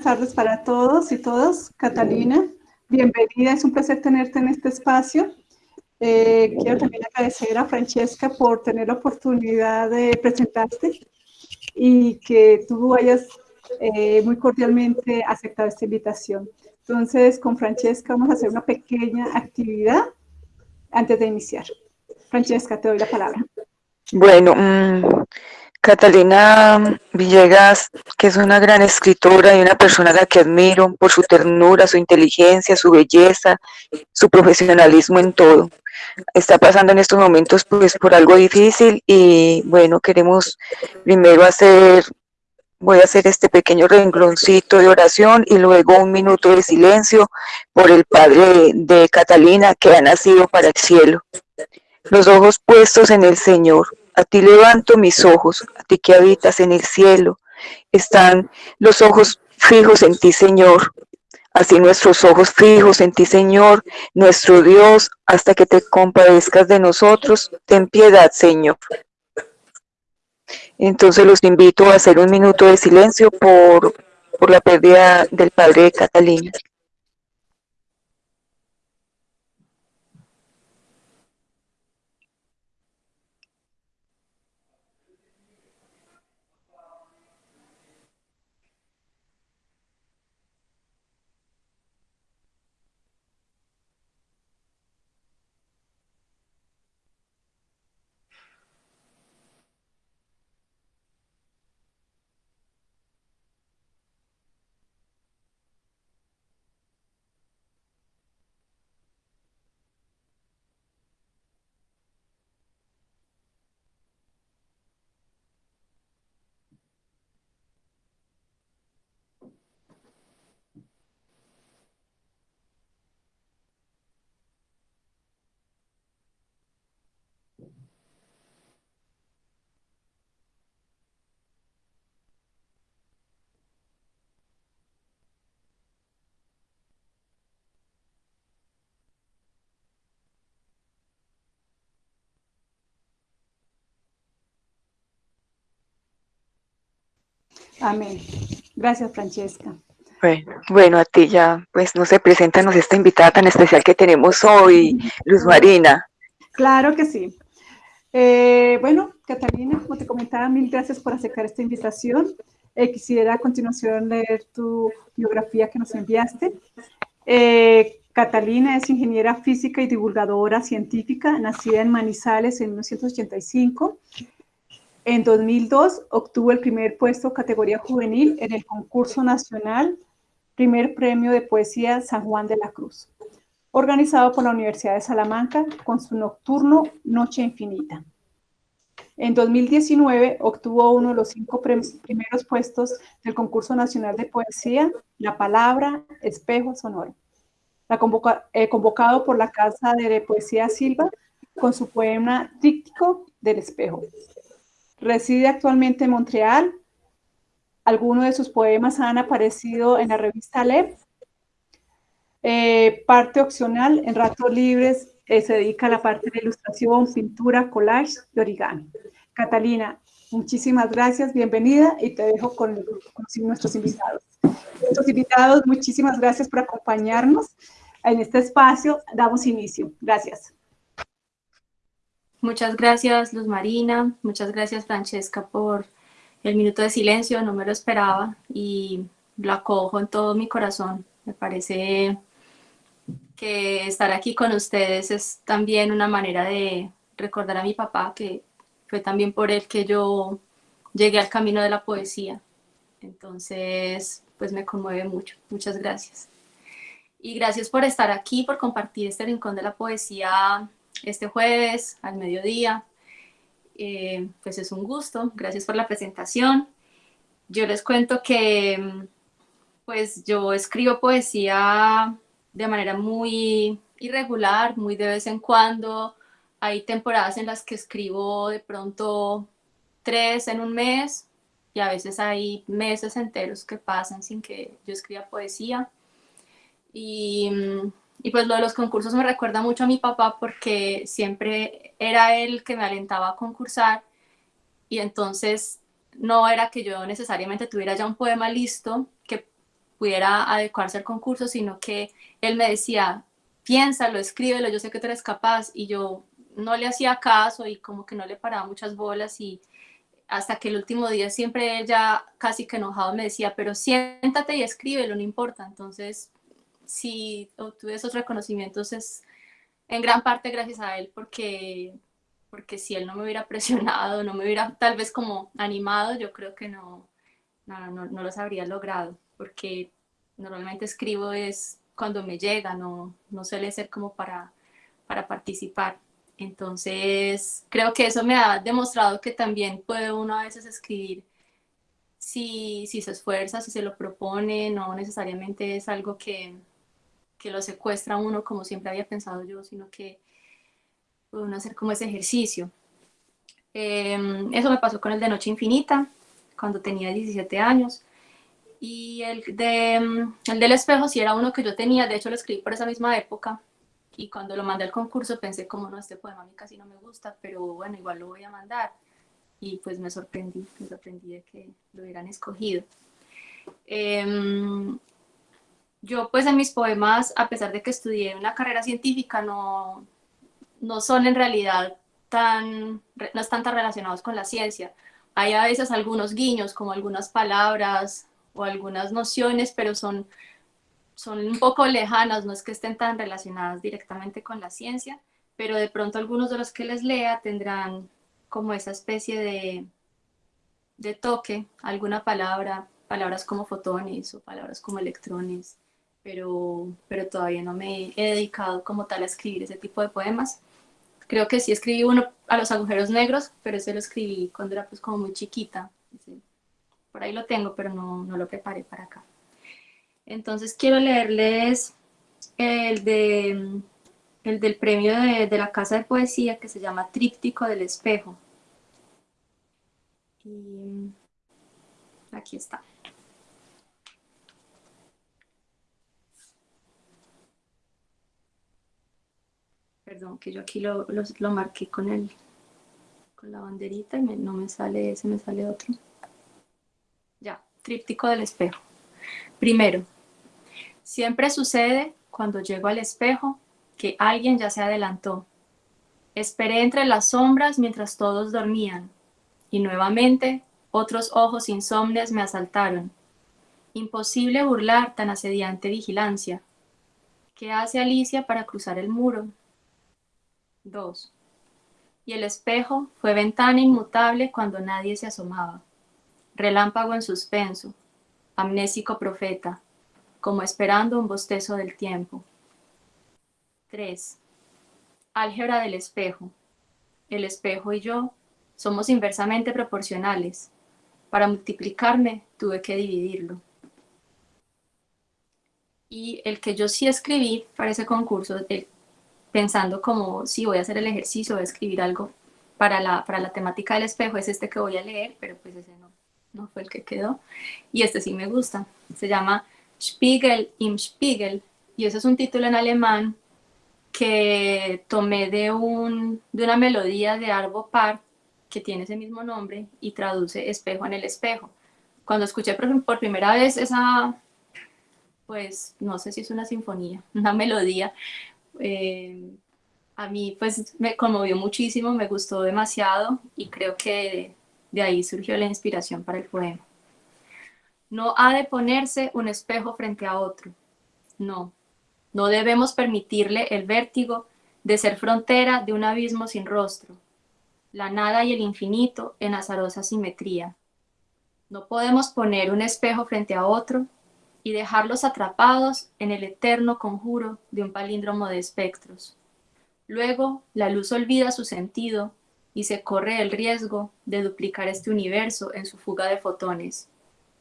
tardes para todos y todas. Catalina, bienvenida, es un placer tenerte en este espacio. Eh, quiero también agradecer a Francesca por tener la oportunidad de presentarte y que tú hayas eh, muy cordialmente aceptado esta invitación. Entonces, con Francesca vamos a hacer una pequeña actividad antes de iniciar. Francesca, te doy la palabra. Bueno, mmm, Catalina Villegas, que es una gran escritora y una persona a la que admiro por su ternura, su inteligencia, su belleza, su profesionalismo en todo. Está pasando en estos momentos pues por algo difícil y bueno, queremos primero hacer, voy a hacer este pequeño rengloncito de oración y luego un minuto de silencio por el Padre de Catalina que ha nacido para el cielo. Los ojos puestos en el Señor, a ti levanto mis ojos, a ti que habitas en el cielo. Están los ojos fijos en ti, Señor. Así nuestros ojos fijos en ti, Señor, nuestro Dios, hasta que te compadezcas de nosotros. Ten piedad, Señor. Entonces los invito a hacer un minuto de silencio por, por la pérdida del padre de Catalina. Amén. Gracias, Francesca. Bueno, bueno, a ti ya, pues no se preséntanos esta invitada tan especial que tenemos hoy, Luz Marina. Claro que sí. Eh, bueno, Catalina, como te comentaba, mil gracias por aceptar esta invitación. Eh, quisiera a continuación leer tu biografía que nos enviaste. Eh, Catalina es ingeniera física y divulgadora científica, nacida en Manizales en 1985. En 2002 obtuvo el primer puesto categoría juvenil en el concurso nacional Primer Premio de Poesía San Juan de la Cruz, organizado por la Universidad de Salamanca con su nocturno Noche Infinita. En 2019 obtuvo uno de los cinco primeros puestos del concurso nacional de poesía La Palabra Espejo Sonoro, eh, convocado por la Casa de Poesía Silva con su poema Tríptico del Espejo. Reside actualmente en Montreal. Algunos de sus poemas han aparecido en la revista LEP. Eh, parte opcional, en ratos libres, eh, se dedica a la parte de ilustración, pintura, collage y origami. Catalina, muchísimas gracias, bienvenida y te dejo con, con nuestros invitados. Nuestros invitados, muchísimas gracias por acompañarnos en este espacio. Damos inicio. Gracias. Muchas gracias, Luz Marina. Muchas gracias, Francesca, por el minuto de silencio. No me lo esperaba y lo acojo en todo mi corazón. Me parece que estar aquí con ustedes es también una manera de recordar a mi papá, que fue también por él que yo llegué al camino de la poesía. Entonces, pues me conmueve mucho. Muchas gracias. Y gracias por estar aquí, por compartir este rincón de la poesía este jueves al mediodía. Eh, pues es un gusto, gracias por la presentación. Yo les cuento que pues yo escribo poesía de manera muy irregular, muy de vez en cuando. Hay temporadas en las que escribo de pronto tres en un mes y a veces hay meses enteros que pasan sin que yo escriba poesía. Y y pues lo de los concursos me recuerda mucho a mi papá porque siempre era él que me alentaba a concursar y entonces no era que yo necesariamente tuviera ya un poema listo, que pudiera adecuarse al concurso, sino que él me decía, piénsalo, escríbelo, yo sé que tú eres capaz, y yo no le hacía caso y como que no le paraba muchas bolas y hasta que el último día siempre ella casi que enojado me decía, pero siéntate y escríbelo, no importa. Entonces, si obtuve esos reconocimientos es en gran parte gracias a él, porque, porque si él no me hubiera presionado, no me hubiera tal vez como animado, yo creo que no, no, no, los habría logrado, porque normalmente escribo es cuando me llega, no, no suele ser como para, para participar. Entonces, creo que eso me ha demostrado que también puede uno a veces escribir si, si se esfuerza, si se lo propone, no necesariamente es algo que, que lo secuestra uno como siempre había pensado yo, sino que uno hacer como ese ejercicio. Em, eso me pasó con el de Noche Infinita, cuando tenía 17 años. Y el, de, el del espejo sí era uno que yo tenía, de hecho lo escribí por esa misma época, y cuando lo mandé al concurso pensé como no, este poema a mí casi no me gusta, pero bueno, igual lo voy a mandar. Y pues me sorprendí, me sorprendí de que lo hubieran escogido. Em, yo pues en mis poemas, a pesar de que estudié una carrera científica, no, no son en realidad tan, no están tan relacionados con la ciencia. Hay a veces algunos guiños, como algunas palabras o algunas nociones, pero son son un poco lejanas, no es que estén tan relacionadas directamente con la ciencia, pero de pronto algunos de los que les lea tendrán como esa especie de, de toque, alguna palabra, palabras como fotones o palabras como electrones, pero, pero todavía no me he dedicado como tal a escribir ese tipo de poemas. Creo que sí escribí uno a los agujeros negros, pero ese lo escribí cuando era pues como muy chiquita. Por ahí lo tengo, pero no, no lo preparé para acá. Entonces quiero leerles el, de, el del premio de, la Casa de Poesía que se llama Tríptico del Espejo. Y aquí está. Perdón, que yo aquí lo, marqué con, el, con la banderita y no me sale ese, me sale otro. Ya, Tríptico del Espejo. Primero, Siempre sucede cuando llego al espejo que alguien ya se adelantó. Esperé entre las sombras mientras todos dormían y nuevamente otros ojos insomnes me asaltaron. Imposible burlar tan asediante vigilancia. ¿Qué hace Alicia para cruzar el muro? 2. Y el espejo fue ventana inmutable cuando nadie se asomaba. Relámpago en suspenso, amnésico profeta, como esperando un bostezo del tiempo. 3. Álgebra del espejo. El espejo y yo somos inversamente proporcionales. Para multiplicarme tuve que dividirlo. Y el que yo sí escribí para ese concurso, pensando como si voy a hacer el ejercicio, voy a escribir algo para la, para la temática del espejo, es este que voy a leer, pero pues ese no, no fue el que quedó. Y este sí me gusta. Se llama Spiegel im Spiegel, y ese es un título en alemán que tomé de, un, de una melodía de Arvo Part que tiene ese mismo nombre y traduce espejo en el espejo. Cuando escuché por, primera vez esa, pues no sé si es una sinfonía, una melodía, eh, a mí pues me conmovió muchísimo, me gustó demasiado y creo que de ahí surgió la inspiración para el poema. No ha de ponerse un espejo frente a otro. No, no debemos permitirle el vértigo de ser frontera de un abismo sin rostro, la nada y el infinito en azarosa simetría. No podemos poner un espejo frente a otro y dejarlos atrapados en el eterno conjuro de un palíndromo de espectros. Luego, la luz olvida su sentido y se corre el riesgo de duplicar este universo en su fuga de fotones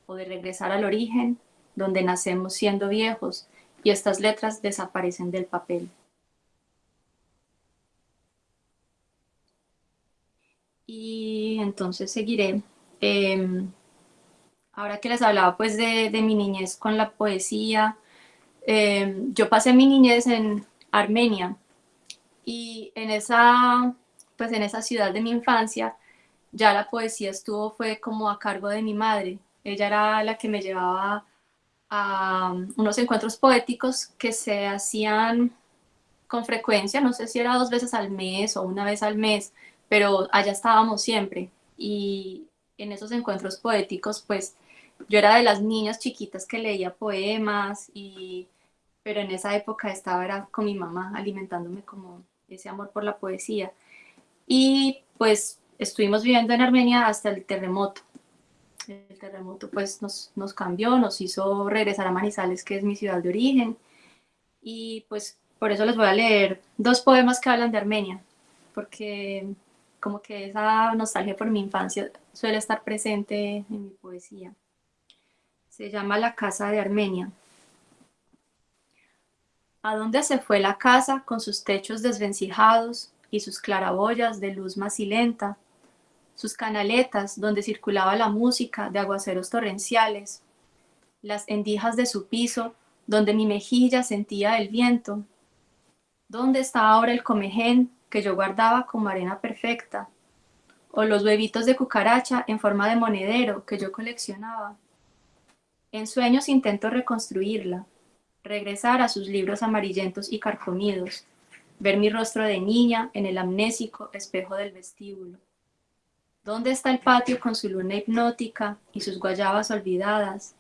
o de regresar al origen, donde nacemos siendo viejos y estas letras desaparecen del papel. Y entonces seguiré. Em, ahora que les hablaba pues de, mi niñez con la poesía, em, yo pasé mi niñez en Armenia y en esa, pues en esa ciudad de mi infancia ya la poesía estuvo, fue como a cargo de mi madre. Ella era la que me llevaba a unos encuentros poéticos que se hacían con frecuencia, no sé si era dos veces al mes o una vez al mes, pero allá estábamos siempre. Y en esos encuentros poéticos, pues yo era de las niñas chiquitas que leía poemas, y, pero en esa época estaba era con mi mamá alimentándome como ese amor por la poesía. Y pues estuvimos viviendo en Armenia hasta el terremoto. El terremoto pues nos, nos cambió, nos hizo regresar a Manizales, que es mi ciudad de origen. Y pues por eso les voy a leer dos poemas que hablan de Armenia, porque como que esa nostalgia por mi infancia suele estar presente en mi poesía. Se llama La Casa de Armenia. ¿A dónde se fue la casa con sus techos desvencijados y sus claraboyas de luz macilenta, sus canaletas donde circulaba la música de aguaceros torrenciales, las endijas de su piso donde mi mejilla sentía el viento? ¿Dónde está ahora el comején que yo guardaba como arena perfecta? ¿O los huevitos de cucaracha en forma de monedero que yo coleccionaba? En sueños intento reconstruirla, regresar a sus libros amarillentos y carcomidos, ver mi rostro de niña en el amnésico espejo del vestíbulo. ¿Dónde está el patio con su luna hipnótica y sus guayabas olvidadas?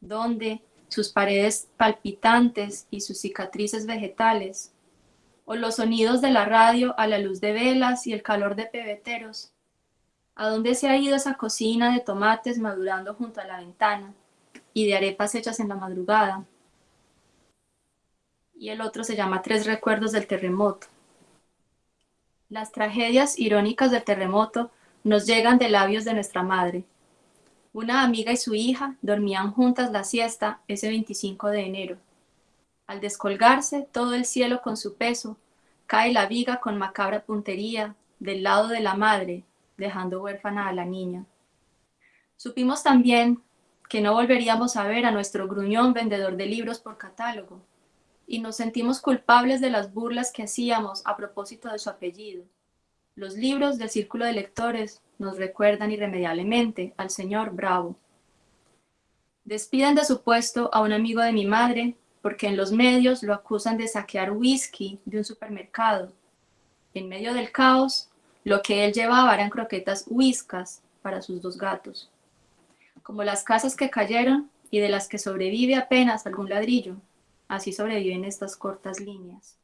¿Dónde sus paredes palpitantes y sus cicatrices vegetales? ¿O los sonidos de la radio a la luz de velas y el calor de pebeteros? ¿A dónde se ha ido esa cocina de tomates madurando junto a la ventana? Y de arepas hechas en la madrugada. Y el otro se llama Tres recuerdos del terremoto. Las tragedias irónicas del terremoto nos llegan de labios de nuestra madre. Una amiga y su hija dormían juntas la siesta ese 25 de enero. Al descolgarse todo el cielo con su peso, cae la viga con macabra puntería del lado de la madre, dejando huérfana a la niña. Supimos también que no volveríamos a ver a nuestro gruñón vendedor de libros por catálogo, y nos sentimos culpables de las burlas que hacíamos a propósito de su apellido. Los libros del círculo de lectores nos recuerdan irremediablemente al señor Bravo. Despiden de su puesto a un amigo de mi madre porque en los medios lo acusan de saquear whisky de un supermercado. En medio del caos, lo que él llevaba eran croquetas whiskas para sus dos gatos como las casas que cayeron y de las que sobrevive apenas algún ladrillo, así sobreviven estas cortas líneas.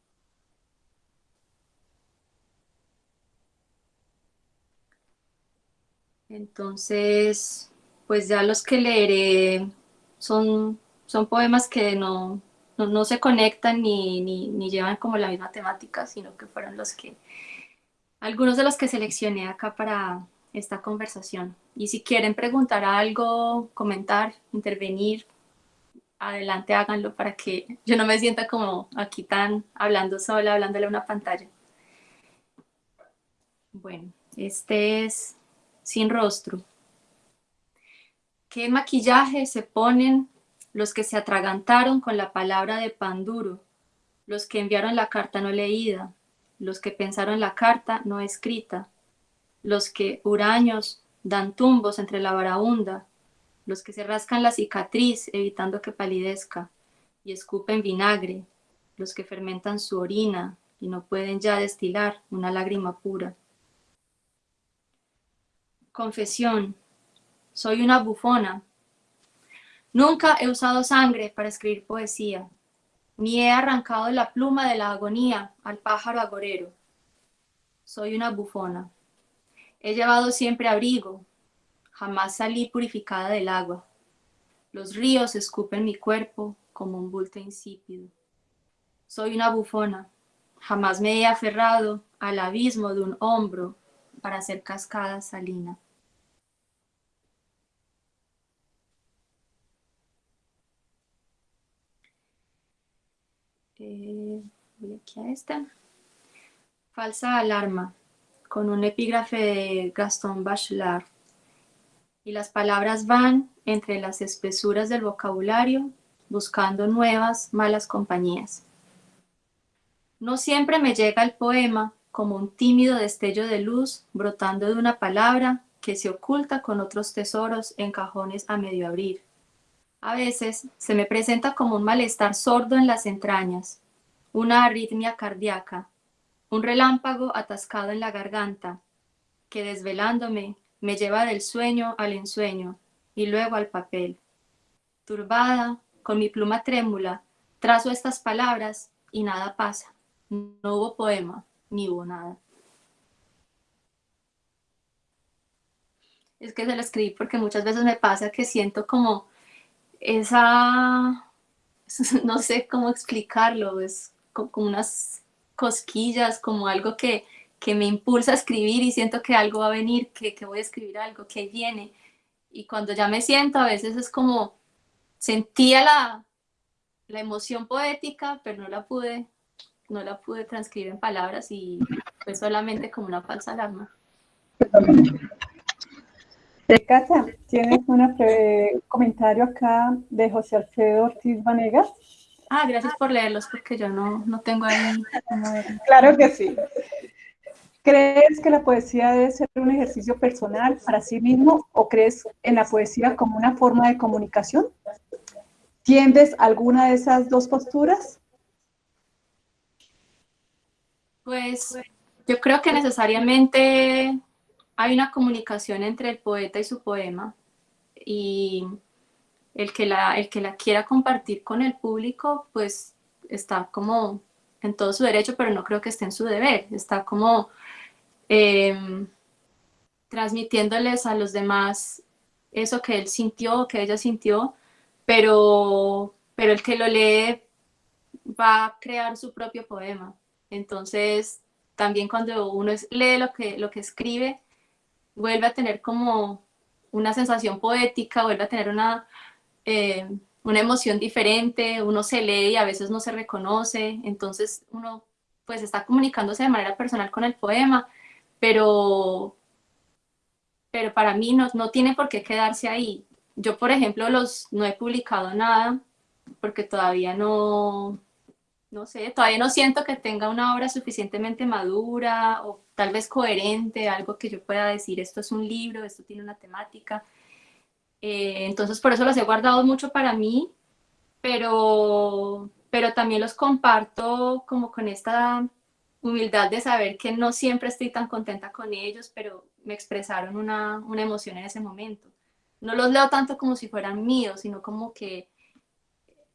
Entonces, pues ya los que leeré son, son poemas que no, no, se conectan ni, ni, ni, llevan como la misma temática, sino que fueron los que, algunos de los que seleccioné acá para esta conversación. Y si quieren preguntar algo, comentar, intervenir, adelante háganlo para que yo no me sienta como aquí tan hablando sola, hablándole a una pantalla. Bueno, este es sin rostro. ¿Qué maquillaje se ponen los que se atragantaron con la palabra de pan duro, los que enviaron la carta no leída, los que pensaron la carta no escrita, los que huraños dan tumbos entre la varaunda, los que se rascan la cicatriz evitando que palidezca y escupen vinagre, los que fermentan su orina y no pueden ya destilar una lágrima pura. Confesión, soy una bufona. Nunca he usado sangre para escribir poesía, ni he arrancado la pluma de la agonía al pájaro agorero. Soy una bufona. He llevado siempre abrigo, jamás salí purificada del agua. Los ríos escupen mi cuerpo como un bulto insípido. Soy una bufona, jamás me he aferrado al abismo de un hombro para hacer cascada salina. Eh, voy aquí a esta. Falsa alarma con un epígrafe de Gaston Bachelard. Y las palabras van entre las espesuras del vocabulario, buscando nuevas malas compañías. No siempre me llega el poema como un tímido destello de luz brotando de una palabra que se oculta con otros tesoros en cajones a medio abrir. A veces se me presenta como un malestar sordo en las entrañas, una arritmia cardíaca, un relámpago atascado en la garganta, que desvelándome me lleva del sueño al ensueño y luego al papel. Turbada, con mi pluma trémula, trazo estas palabras y nada pasa. No hubo poema, ni hubo nada. Es que se lo escribí porque muchas veces me pasa que siento como esa, no sé cómo explicarlo, es como unas cosquillas, como algo que, que me impulsa a escribir y siento que algo va a venir, que, que voy a escribir algo, que viene. Y cuando ya me siento, a veces es como, sentía la, la emoción poética, pero no la pude, no la pude transcribir en palabras y fue solamente como una falsa alarma. Cata, tienes un comentario acá de José Alfredo Ortiz Vanegas. Ah, gracias por leerlos porque yo no, no tengo ahí. Claro que sí. ¿Crees que la poesía debe ser un ejercicio personal para sí mismo o crees en la poesía como una forma de comunicación? ¿Tiendes alguna de esas dos posturas? Pues yo creo que necesariamente hay una comunicación entre el poeta y su poema y el que la, el que la quiera compartir con el público, pues está como en todo su derecho, pero no creo que esté en su deber. Está como em, transmitiéndoles a los demás eso que él sintió, que ella sintió, pero, pero el que lo lee va a crear su propio poema. Entonces, también cuando uno lee lo que, lo que escribe, vuelve a tener como una sensación poética, vuelve a tener una, eh, una emoción diferente, uno se lee y a veces no se reconoce, entonces uno pues está comunicándose de manera personal con el poema, pero, pero para mí no, no tiene por qué quedarse ahí. Yo, por ejemplo, los, no he publicado nada porque todavía no, no sé, todavía no siento que tenga una obra suficientemente madura o tal vez coherente, algo que yo pueda decir, esto es un libro, esto tiene una temática. Eh, entonces por eso los he guardado mucho para mí, pero, pero también los comparto como con esta humildad de saber que no siempre estoy tan contenta con ellos, pero me expresaron una, una emoción en ese momento. No los leo tanto como si fueran míos, sino como que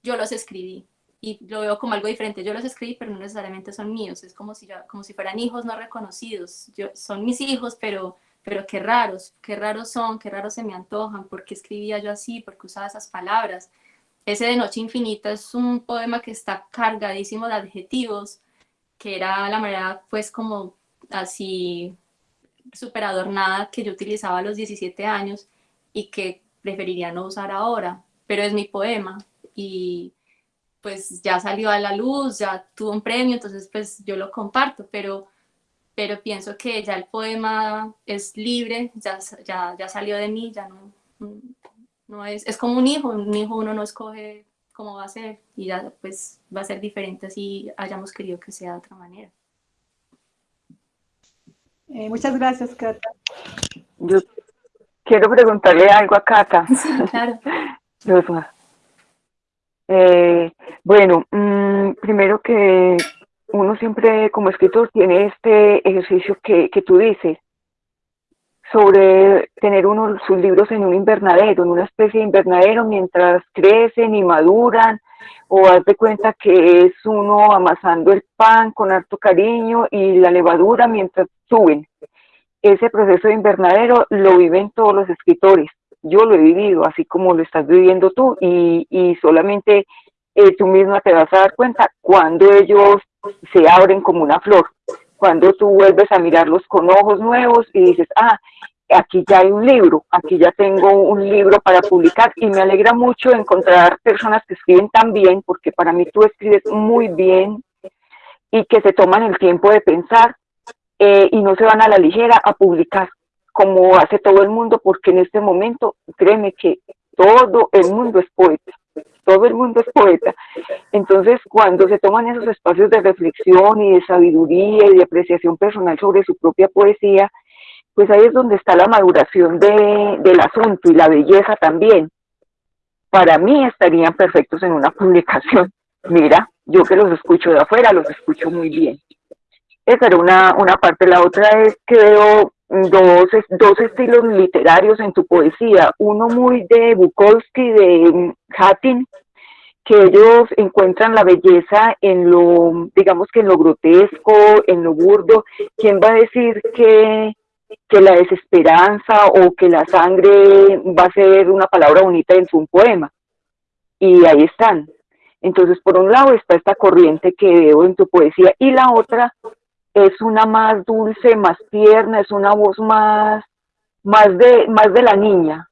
yo los escribí y lo veo como algo diferente. Yo los escribí, pero no necesariamente son míos. Es como si, como si fueran hijos no reconocidos. Yo, son mis hijos, pero pero qué raros, qué raros son, qué raros se me antojan, por qué escribía yo así, por qué usaba esas palabras. Ese de Noche Infinita es un poema que está cargadísimo de adjetivos, que era la manera pues como así súper adornada que yo utilizaba a los 17 años y que preferiría no usar ahora, pero es mi poema y pues ya salió a la luz, ya tuvo un premio, entonces pues yo lo comparto, pero pero pienso que ya el poema es libre, ya, ya, ya salió de mí, ya no, no es, es como un hijo, un hijo uno no escoge cómo va a ser y ya pues va a ser diferente si hayamos querido que sea de otra manera. Eh, muchas gracias, Cata. Yo quiero preguntarle algo a Cata. Sí, claro. eh, bueno, mmm, primero que uno siempre como escritor tiene este ejercicio que, que tú dices sobre tener uno sus libros en un invernadero, en una especie de invernadero mientras crecen y maduran, o de cuenta que es uno amasando el pan con harto cariño y la levadura mientras suben. Ese proceso de invernadero lo viven todos los escritores. Yo lo he vivido, así como lo estás viviendo tú, y, y solamente eh, tú misma te vas a dar cuenta cuando ellos se abren como una flor. Cuando tú vuelves a mirarlos con ojos nuevos y dices, ah, aquí ya hay un libro, aquí ya tengo un libro para publicar y me alegra mucho encontrar personas que escriben tan bien, porque para mí tú escribes muy bien y que se toman el tiempo de pensar eh, y no se van a la ligera a publicar como hace todo el mundo, porque en este momento, créeme que todo el mundo es poeta todo el mundo es poeta. Entonces, cuando se toman esos espacios de reflexión y de sabiduría y de apreciación personal sobre su propia poesía, pues ahí es donde está la maduración de, del asunto y la belleza también. para mí estarían perfectos en una publicación. Mira, yo que los escucho de afuera, los escucho muy bien. Esa era una, una parte. La otra es que veo dos, dos estilos literarios en tu poesía. Uno muy de Bukowski, de Hatin, que ellos encuentran la belleza en lo, digamos que en lo grotesco, en lo burdo. ¿Quién va a decir que, que la desesperanza o que la sangre va a ser una palabra bonita en su poema? Y ahí están. Entonces, por un lado está esta corriente que veo en tu poesía y la otra es una más dulce, más tierna, es una voz más, más, de, más de la niña,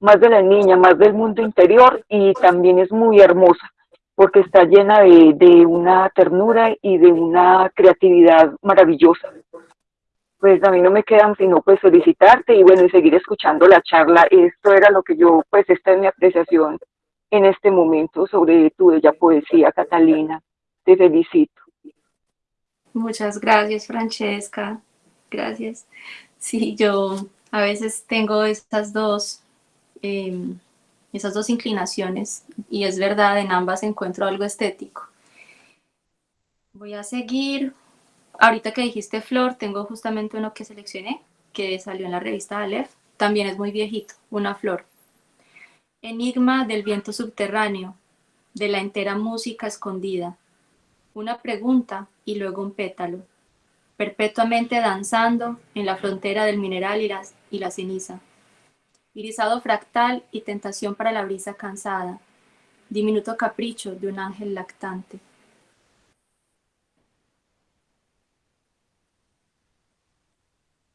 más de la niña, más del mundo interior y también es muy hermosa porque está llena de, de una ternura y de una creatividad maravillosa. Pues a mí no me quedan sino pues felicitarte y bueno, y seguir escuchando la charla. Esto era lo que yo, pues esta es mi apreciación en este momento sobre tu bella poesía, Catalina. Te felicito. Muchas gracias, Francesca. Gracias. Sí, yo a veces tengo estas dos, em, esas dos inclinaciones y es verdad, en ambas encuentro algo estético. Voy a seguir. Ahorita que dijiste flor, tengo justamente uno que seleccioné, que salió en la revista Aleph. También es muy viejito, una flor. Enigma del viento subterráneo, de la entera música escondida una pregunta y luego un pétalo, perpetuamente danzando en la frontera del mineral y la, y la ceniza. Irisado fractal y tentación para la brisa cansada, diminuto capricho de un ángel lactante.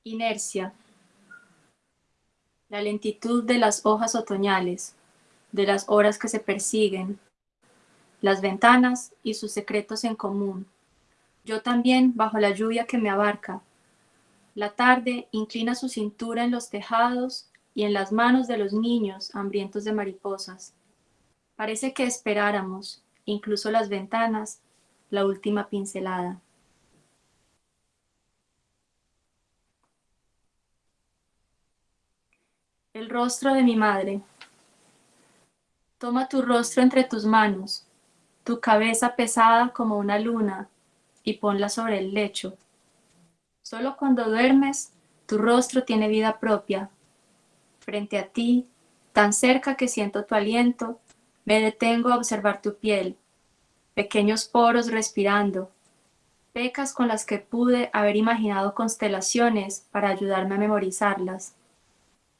Inercia. La lentitud de las hojas otoñales, de las horas que se persiguen, las ventanas y sus secretos en común. Yo también bajo la lluvia que me abarca. La tarde inclina su cintura en los tejados y en las manos de los niños hambrientos de mariposas. Parece que esperáramos, incluso las ventanas, la última pincelada. El rostro de mi madre. Toma tu rostro entre tus manos, tu cabeza pesada como una luna y ponla sobre el lecho. Solo cuando duermes, tu rostro tiene vida propia. Frente a ti, tan cerca que siento tu aliento, me detengo a observar tu piel, pequeños poros respirando, pecas con las que pude haber imaginado constelaciones para ayudarme a memorizarlas,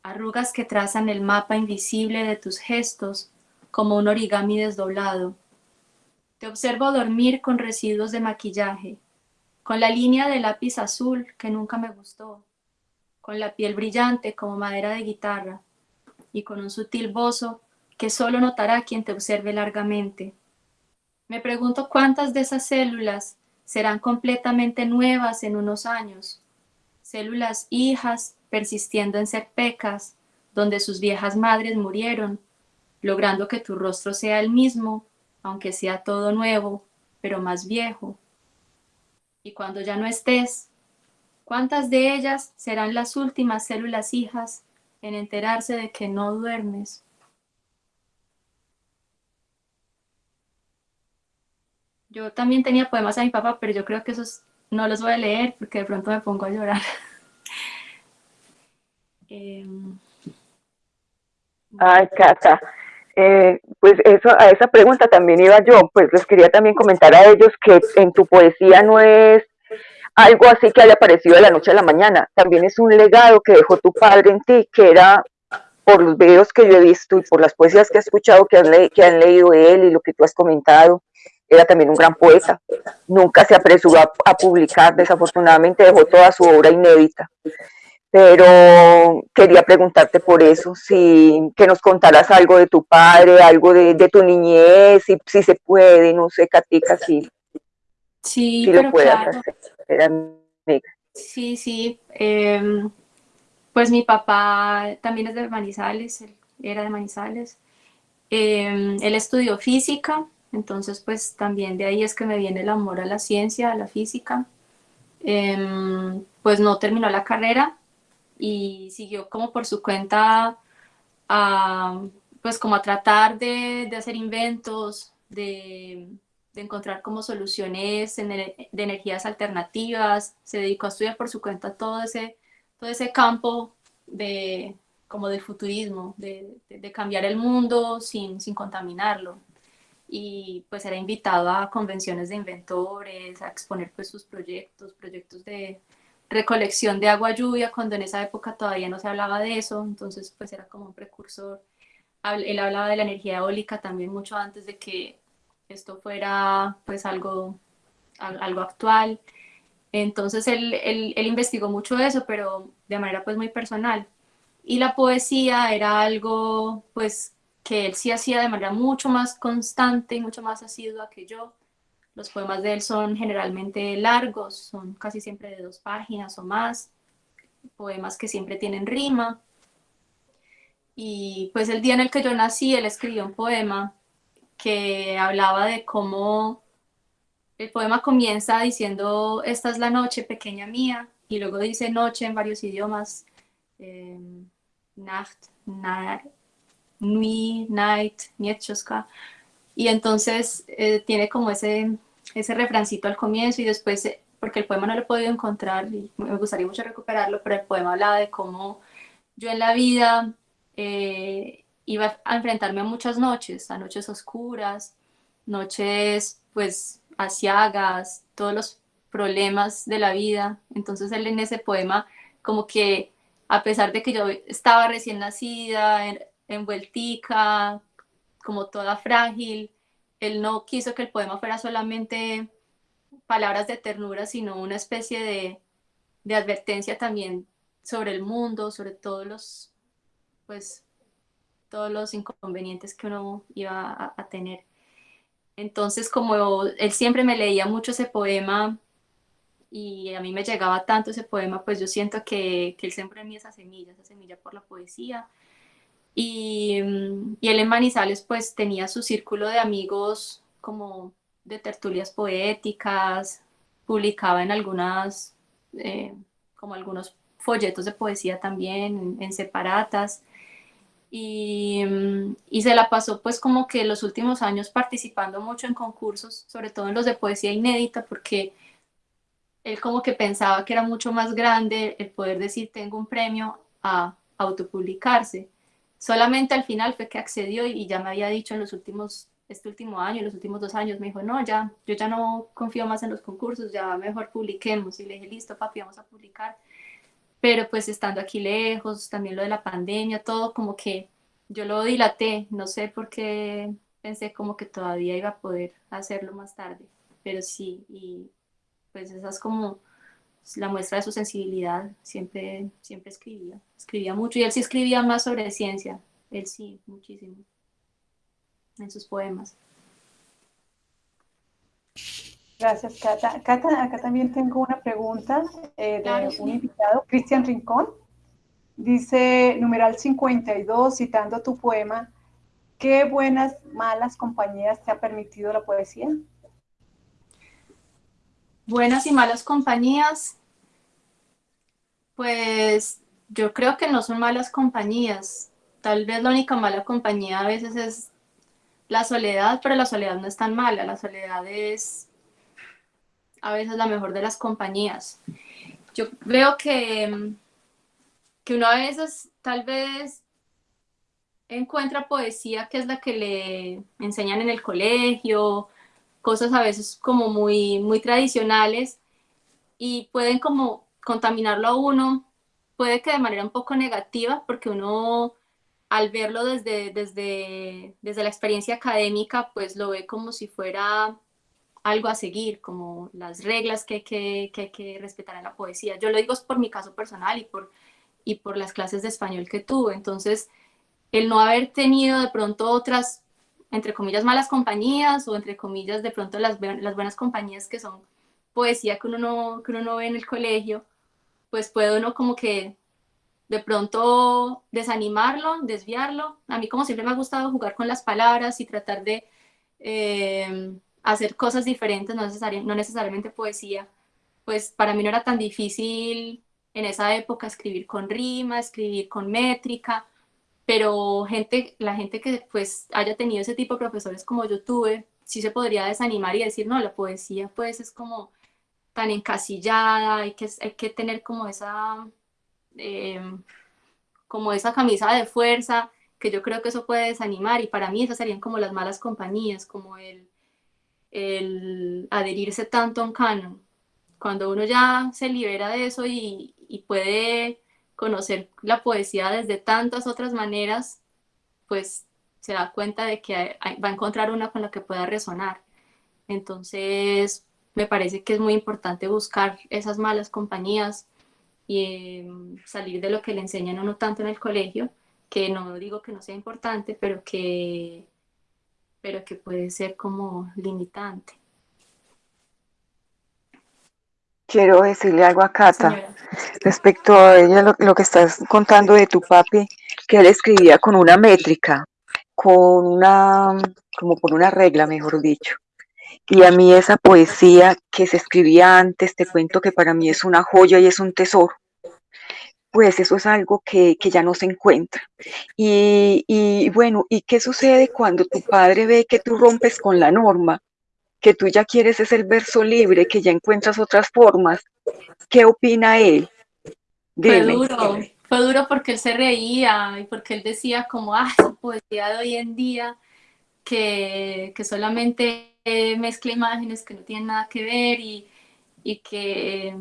arrugas que trazan el mapa invisible de tus gestos como un origami desdoblado. Te observo dormir con residuos de maquillaje, con la línea de lápiz azul que nunca me gustó, con la piel brillante como madera de guitarra y con un sutil bozo que solo notará quien te observe largamente. Me pregunto cuántas de esas células serán completamente nuevas en unos años, células hijas persistiendo en ser pecas, donde sus viejas madres murieron, logrando que tu rostro sea el mismo aunque sea todo nuevo, pero más viejo. Y cuando ya no estés, ¿cuántas de ellas serán las últimas células hijas en enterarse de que no duermes? Yo también tenía poemas a mi papá, pero yo creo que esos no los voy a leer porque de pronto me pongo a llorar. Em, Ay, Cata, eh, pues eso, a esa pregunta también iba yo, pues les quería también comentar a ellos que en tu poesía no es algo así que haya aparecido de la noche a la mañana, también es un legado que dejó tu padre en ti, que era por los videos que yo he visto y por las poesías que he escuchado que han, que han leído él y lo que tú has comentado, era también un gran poeta. Nunca se apresuró a publicar, desafortunadamente dejó toda su obra inédita pero quería preguntarte por eso, si que nos contaras algo de tu padre, algo de, tu niñez, si, si, se puede, no sé, Katica, si, sí, pero lo puedes hacer. Sí, sí. Em, pues mi papá también es de Manizales, él era de Manizales. Em, él estudió física, entonces pues también de ahí es que me viene el amor a la ciencia, a la física. Em, pues no terminó la carrera, y siguió como por su cuenta a pues como a tratar de, de hacer inventos, de, de, encontrar como soluciones de energías alternativas, se dedicó a estudiar por su cuenta todo ese, todo ese campo de, como del futurismo, de, de, cambiar el mundo sin, sin contaminarlo. Y pues era invitado a convenciones de inventores, a exponer pues sus proyectos, proyectos de recolección de agua lluvia, cuando en esa época todavía no se hablaba de eso, entonces pues era como un precursor él hablaba de la energía eólica también mucho antes de que esto fuera pues algo, algo actual. Entonces él, él, él, investigó mucho eso, pero de manera pues muy personal. Y la poesía era algo pues que él sí hacía de manera mucho más constante y mucho más asidua que yo. Los poemas de él son generalmente largos, son casi siempre de dos páginas o más, poemas que siempre tienen rima. Y pues el día en el que yo nací, él escribió un poema que hablaba de cómo el poema comienza diciendo, esta es la noche pequeña mía, y luego dice noche en varios idiomas, eh, Nacht, na, Nuit, Night, Nietzschoska, y entonces eh, tiene como ese, ese refrancito al comienzo y después, eh, porque el poema no lo he podido encontrar y me gustaría mucho recuperarlo, pero el poema hablaba de cómo yo en la vida eh, iba a enfrentarme a muchas noches, a noches oscuras, noches pues asiagas, todos los problemas de la vida. Entonces él en ese poema como que a pesar de que yo estaba recién nacida, en, envueltica, como toda frágil, él no quiso que el poema fuera solamente palabras de ternura, sino una especie de, advertencia también sobre el mundo, sobre todos los pues todos los inconvenientes que uno iba a, tener. Entonces, como él siempre me leía mucho ese poema y a mí me llegaba tanto ese poema, pues yo siento que, que él siempre en mí esa semilla, esa semilla por la poesía. Y, y, él en Manizales pues tenía su círculo de amigos como de tertulias poéticas, publicaba en algunas, eh, como algunos folletos de poesía también, en separatas y, mm, y, se la pasó pues como que los últimos años participando mucho en concursos, sobre todo en los de poesía inédita, porque él como que pensaba que era mucho más grande el poder decir tengo un premio a autopublicarse. Solamente al final fue que accedió y ya me había dicho en los últimos, este último año, en los últimos dos años, me dijo, no, ya, yo ya no confío más en los concursos, ya mejor publiquemos. Y le dije, listo, papi, vamos a publicar pero pues estando aquí lejos, también lo de la pandemia, todo como que yo lo dilaté, no sé por qué pensé como que todavía iba a poder hacerlo más tarde, pero sí, y pues esa es como la muestra de su sensibilidad, siempre, siempre escribía, escribía mucho, y él sí escribía más sobre ciencia, él sí, muchísimo, en sus poemas. Gracias, Cata. Cata, acá también tengo una pregunta eh, de un invitado, Cristian Rincón. Dice, numeral 52, citando tu poema, ¿qué buenas, malas compañías te ha permitido la poesía? Buenas y malas compañías, pues yo creo que no son malas compañías. Tal vez la única mala compañía a veces es la soledad, pero la soledad no es tan mala. La soledad es a veces la mejor de las compañías. Yo veo que, que uno a veces tal vez encuentra poesía que es la que le enseñan en el colegio, cosas a veces como muy, muy tradicionales y pueden como contaminarlo a uno, puede que de manera un poco negativa porque uno al verlo desde, desde, desde la experiencia académica pues lo ve como si fuera algo a seguir, como las reglas que hay que, que, que, respetar en la poesía. Yo lo digo por mi caso personal y por, y por las clases de español que tuve. Entonces, el no haber tenido de pronto otras, entre comillas, malas compañías o entre comillas, de pronto las, las buenas compañías que son poesía que uno, no, que uno no ve en el colegio, pues puede uno como que de pronto desanimarlo, desviarlo. A mí como siempre me ha gustado jugar con las palabras y tratar de... Eh, hacer cosas diferentes, no, no necesariamente poesía, pues para mí no era tan difícil en esa época escribir con rima, escribir con métrica, pero gente, la gente que pues haya tenido ese tipo de profesores como yo tuve, sí se podría desanimar y decir, no, la poesía pues es como tan encasillada, hay que, hay que tener como esa, em, como esa camisa de fuerza, que yo creo que eso puede desanimar y para mí esas serían como las malas compañías, como el, el adherirse tanto a un canon. Cuando uno ya se libera de eso y, y puede conocer la poesía desde tantas otras maneras, pues se da cuenta de que va a encontrar una con la que pueda resonar. Entonces, me parece que es muy importante buscar esas malas compañías y em, salir de lo que le enseñan a uno tanto en el colegio, que no digo que no sea importante, pero que, pero que puede ser como limitante. Quiero decirle algo a Cata respecto a ella, lo, lo, que estás contando de tu papi, que él escribía con una métrica, con una, como por una regla, mejor dicho. Y a mí esa poesía que se escribía antes, te cuento que para mí es una joya y es un tesoro. Pues eso es algo que, que ya no se encuentra. Y, y bueno, ¿y qué sucede cuando tu padre ve que tú rompes con la norma? que tú ya quieres es el verso libre, que ya encuentras otras formas. ¿Qué opina él? Dime. Fue duro, fue duro porque él se reía y porque él decía como, ah, poesía de hoy en día que, que solamente mezcla imágenes que no tienen nada que ver y, y que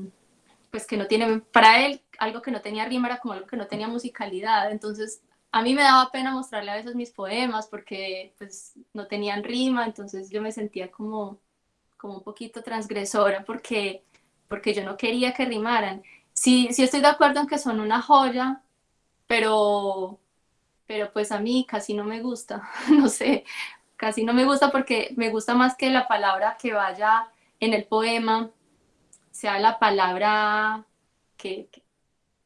pues que no tiene, para él algo que no tenía rima era como algo que no tenía musicalidad, entonces a mí me daba pena mostrarle a veces mis poemas porque pues no tenían rima, entonces yo me sentía como, como un poquito transgresora porque, porque yo no quería que rimaran. Sí, sí estoy de acuerdo en que son una joya, pero, pero pues a mí casi no me gusta, no sé, casi no me gusta porque me gusta más que la palabra que vaya en el poema sea la palabra que,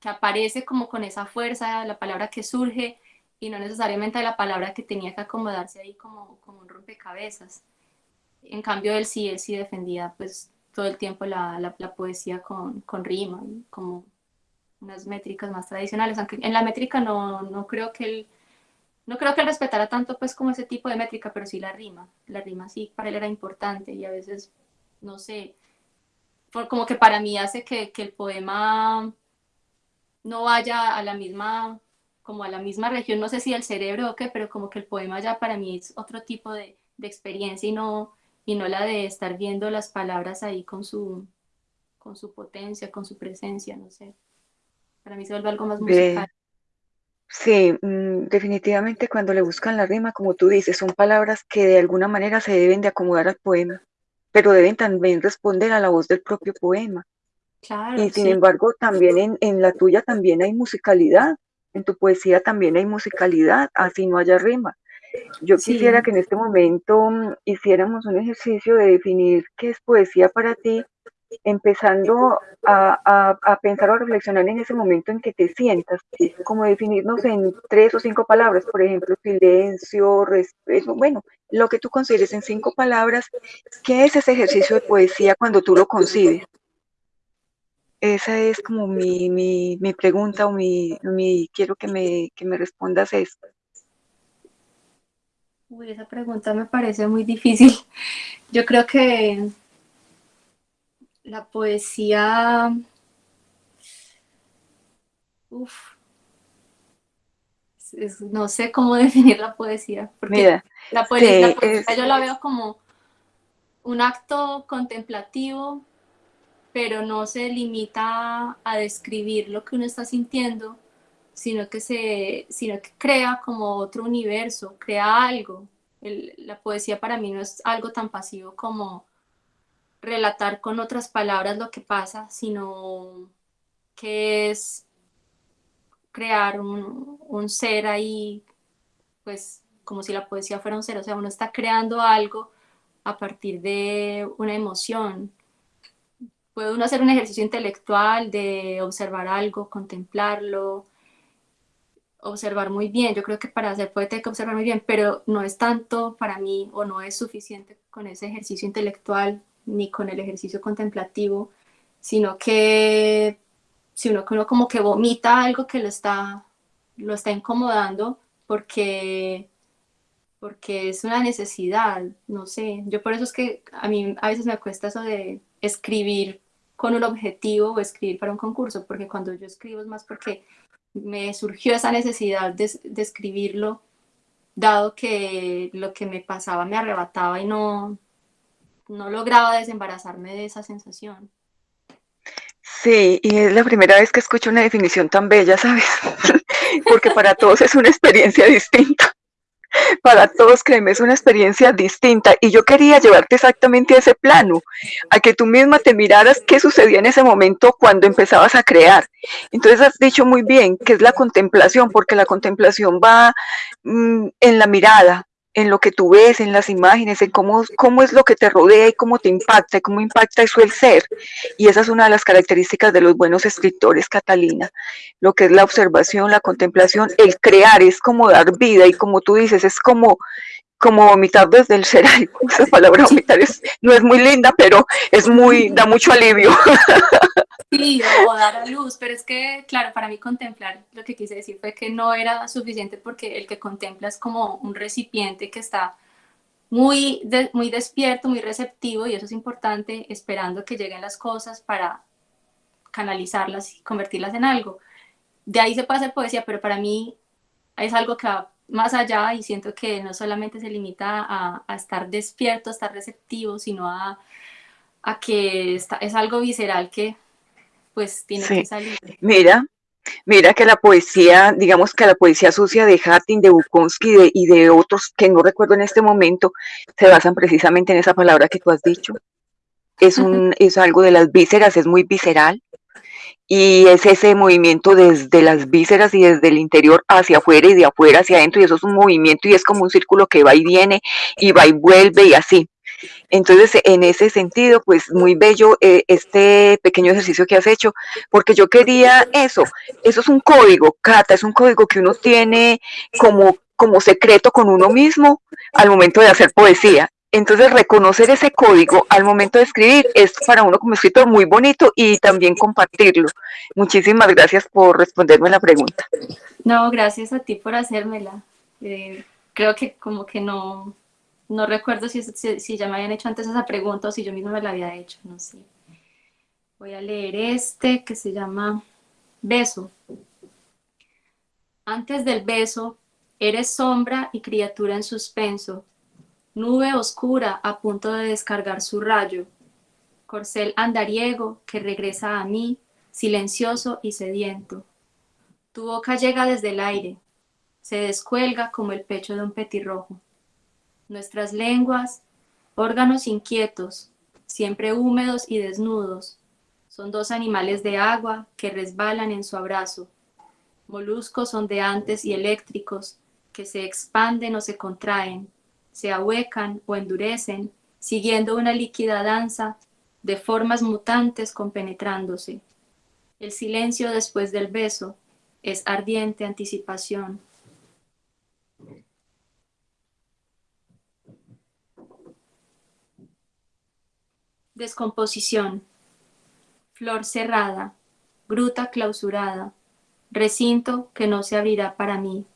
que aparece como con esa fuerza, la palabra que surge y no necesariamente la palabra que tenía que acomodarse ahí como, como un rompecabezas. En cambio, él sí, él sí defendía pues todo el tiempo la, la, poesía con, con, rima, como unas métricas más tradicionales, aunque en la métrica no, no creo que él no creo que él respetara tanto pues como ese tipo de métrica, pero sí la rima, la rima sí para él era importante y a veces, no sé, por, como que para mí hace que, que el poema no vaya a la misma, como a la misma región, no sé si el cerebro o qué, pero como que el poema ya para mí es otro tipo de, de experiencia y no, y no la de estar viendo las palabras ahí con su, con su potencia, con su presencia, no sé. Para mí se vuelve algo más musical. Sí, mm, definitivamente cuando le buscan la rima, como tú dices, son palabras que de alguna manera se deben de acomodar al poema, pero deben también responder a la voz del propio poema. Y sin embargo, también en, en, la tuya también hay musicalidad, en tu poesía también hay musicalidad, así no haya rima. Yo quisiera que en este momento mm, hiciéramos un ejercicio de definir qué es poesía para ti, empezando a, a, a, pensar o reflexionar en ese momento en que te sientas, como definirnos en tres o cinco palabras, por ejemplo, silencio, respeto, bueno, lo que tú consideres en cinco palabras, ¿qué es ese ejercicio de poesía cuando tú lo concibes? Esa es como mi, mi, mi pregunta o mi, mi, quiero que me, que me respondas esto. Uy, esa pregunta me parece muy difícil. Yo creo que la poesía... Uf, no sé cómo definir la poesía, porque la, poesía, yo la veo como un acto contemplativo pero no se limita a describir lo que uno está sintiendo, sino que, se, sino que crea como otro universo, crea algo. la poesía para mí no es algo tan pasivo como relatar con otras palabras lo que pasa, sino que es crear un, un ser ahí, pues como si la poesía fuera un ser, o sea, uno está creando algo a partir de una emoción, puede uno hacer un ejercicio intelectual de observar algo, contemplarlo, observar muy bien. Yo creo que para ser poeta hay que observar muy bien, pero no es tanto para mí o no es suficiente con ese ejercicio intelectual ni con el ejercicio contemplativo, sino que si uno, uno como que vomita algo que lo está, lo está incomodando, porque, porque es una necesidad, no sé. Yo por eso es que a mí a veces me cuesta eso de escribir con un objetivo o escribir para un concurso, porque cuando yo escribo es más porque me surgió esa necesidad de, de escribirlo, dado que lo que me pasaba me arrebataba y no, no lograba desembarazarme de esa sensación. Sí, y es la primera vez que escucho una definición tan bella, ¿sabes? Porque para todos es una experiencia distinta. Para todos, créeme, es una experiencia distinta. Y yo quería llevarte exactamente a ese plano, a que tú misma te miraras qué sucedía en ese momento cuando empezabas a crear. Entonces has dicho muy bien que es la contemplación, porque la contemplación va mm, en la mirada, en lo que tú ves, en las imágenes, en cómo, cómo es lo que te rodea y cómo te impacta, y cómo impacta eso el ser. Y esa es una de las características de los buenos escritores, Catalina. Lo que es la observación, la contemplación, el crear, es como dar vida y como tú dices, es como como vomitar desde el ser. esa palabra vomitar no es muy linda, pero es muy, da mucho alivio. Sí, o dar a luz, pero es que, claro, para mí contemplar, lo que quise decir fue que no era suficiente porque el que contempla es como un recipiente que está muy, muy despierto, muy receptivo, y eso es importante, esperando que lleguen las cosas para canalizarlas y convertirlas en algo. De ahí se puede hacer poesía, pero para mí es algo que va más allá y siento que no solamente se limita a, a estar despierto, a estar receptivo, sino a, a que está, es algo visceral que pues tiene que salir. Mira, mira que la poesía, digamos que la poesía sucia de Hattin, de Bukowski y de otros que no recuerdo en este momento, se basan precisamente en esa palabra que tú has dicho. Es, un, es algo de las vísceras, es muy visceral. Y es ese movimiento desde las vísceras y desde el interior hacia afuera y de afuera hacia adentro. Y eso es un movimiento y es como un círculo que va y viene y va y vuelve y así. Entonces, en ese sentido, pues muy bello eh, este pequeño ejercicio que has hecho, porque yo quería eso, eso es un código, Cata, es un código que uno tiene como, como secreto con uno mismo al momento de hacer poesía. Entonces, reconocer ese código al momento de escribir es para uno como escritor muy bonito y también compartirlo. Muchísimas gracias por responderme la pregunta. No, gracias a ti por hacérmela. Eh, creo que como que no, no recuerdo si, si, ya me habían hecho antes esa pregunta o si yo misma me la había hecho, no sé. Voy a leer este que se llama Beso. Antes del beso, eres sombra y criatura en suspenso, nube oscura a punto de descargar su rayo, corcel andariego que regresa a mí, silencioso y sediento. Tu boca llega desde el aire, se descuelga como el pecho de un petirrojo. Nuestras lenguas, órganos inquietos, siempre húmedos y desnudos, son dos animales de agua que resbalan en su abrazo, moluscos ondeantes y eléctricos que se expanden o se contraen, se ahuecan o endurecen, siguiendo una líquida danza de formas mutantes compenetrándose. El silencio después del beso es ardiente anticipación. Descomposición. Flor cerrada, gruta clausurada, recinto que no se abrirá para mí.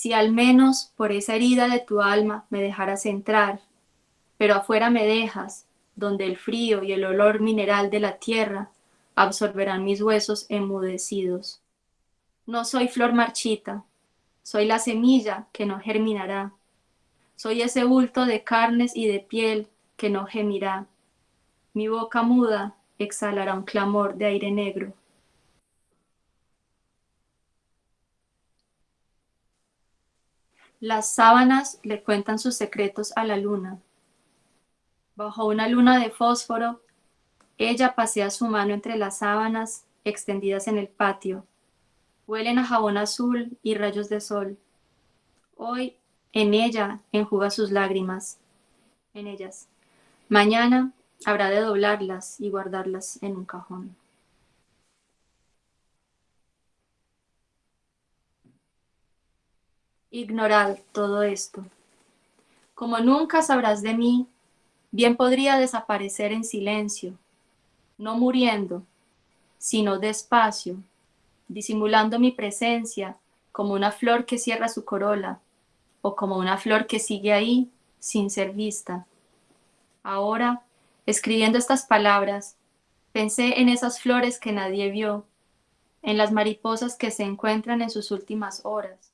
Si al menos por esa herida de tu alma me dejaras entrar, pero afuera me dejas, donde el frío y el olor mineral de la tierra absorberán mis huesos enmudecidos. No soy flor marchita, soy la semilla que no germinará. Soy ese bulto de carnes y de piel que no gemirá. Mi boca muda exhalará un clamor de aire negro. Las sábanas le cuentan sus secretos a la luna. Bajo una luna de fósforo, ella pasea su mano entre las sábanas extendidas en el patio. Huelen a jabón azul y rayos de sol. Hoy en ella enjuga sus lágrimas. En ellas. Mañana Habrá de doblarlas y guardarlas en un cajón. Ignorad todo esto. Como nunca sabrás de mí, bien podría desaparecer en silencio, no muriendo, sino despacio, disimulando mi presencia como una flor que cierra su corola, o como una flor que sigue ahí sin ser vista. Ahora, escribiendo estas palabras, pensé en esas flores que nadie vio, en las mariposas que se encuentran en sus últimas horas,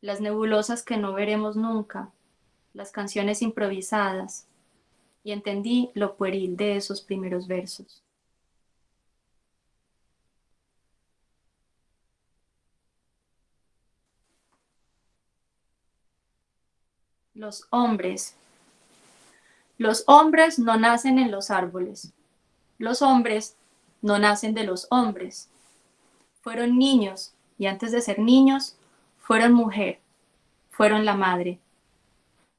las nebulosas que no veremos nunca, las canciones improvisadas, y entendí lo pueril de esos primeros versos. Los hombres. Los hombres no nacen en los árboles. Los hombres no nacen de los hombres. Fueron niños y antes de ser niños, fueron mujer, fueron la madre.